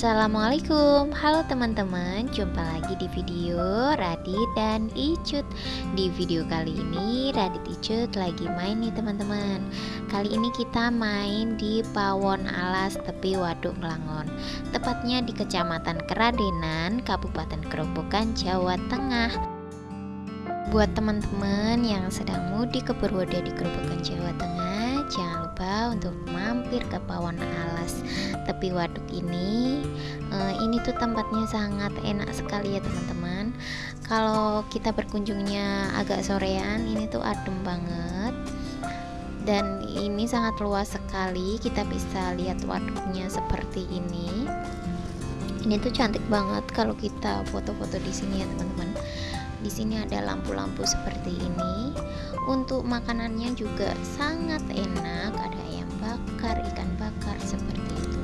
Assalamualaikum. Halo teman-teman Jumpa lagi di video Radit dan Icut. Di video kali ini Radit Icut lagi main nih teman-teman. Kali ini kita main di Pawon Alas Tepi Waduk Melangon Tepatnya di Kecamatan Keradenan Kabupaten Kerobokan Jawa Tengah. Buat teman-teman yang sedang mudik ke Purwoda di Kerobokan Jawa Tengah Lupa untuk mampir ke Pawon Alas. Tepi Waduk ini uh, ini tuh tempatnya sangat enak sekali ya teman-teman. Kalau kita berkunjungnya agak sorean ini tuh adem banget. Dan ini sangat luas sekali kita bisa lihat waduknya seperti ini. Ini tuh cantik banget kalau kita foto-foto di sini ya teman-teman di sini ada lampu-lampu seperti ini untuk makanannya juga sangat enak ada ayam bakar ikan bakar seperti itu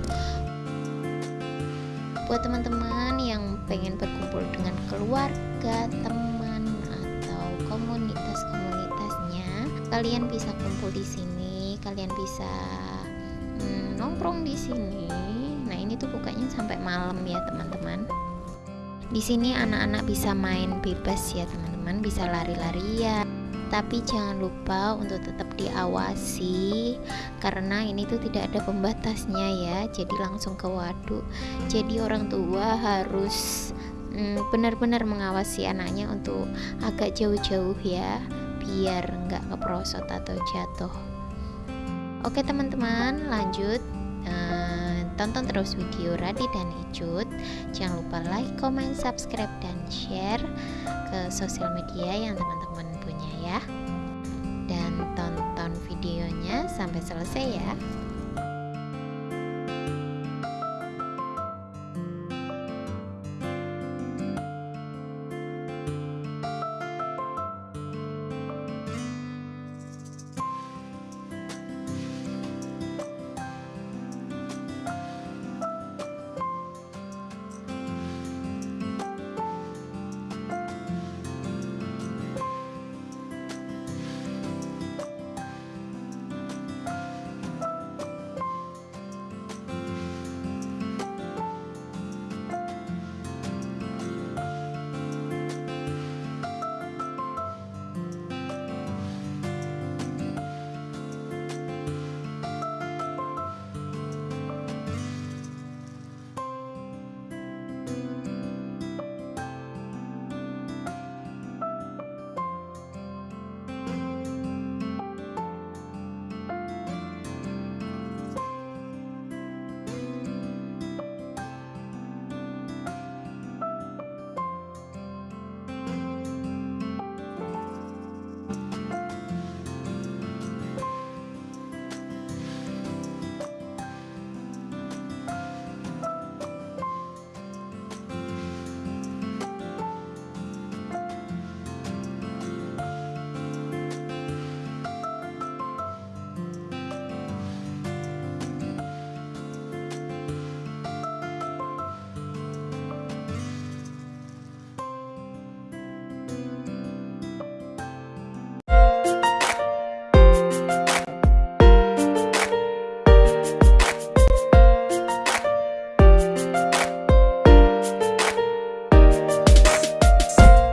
buat teman-teman yang pengen berkumpul dengan keluarga, teman atau komunitas-komunitasnya, kalian bisa kumpul di sini, kalian bisa hmm, nongkrong di sini. Nah, ini tuh bukanya sampai malam ya, teman-teman. Di sini anak-anak bisa main bebas ya, teman-teman, bisa lari-larian. Tapi jangan lupa untuk tetap diawasi karena ini tuh tidak ada pembatasnya ya. Jadi langsung ke waduk. Jadi orang tua harus mm, benar-benar mengawasi anaknya untuk agak jauh-jauh ya biar nggak keprosot atau jatuh. Oke teman-teman lanjut. Uh, tonton terus video Radi dan Icut. Jangan lupa like, comment, subscribe, dan share ke sosial media yang teman-teman punya ya. Dan tonton videonya sampai selesai ya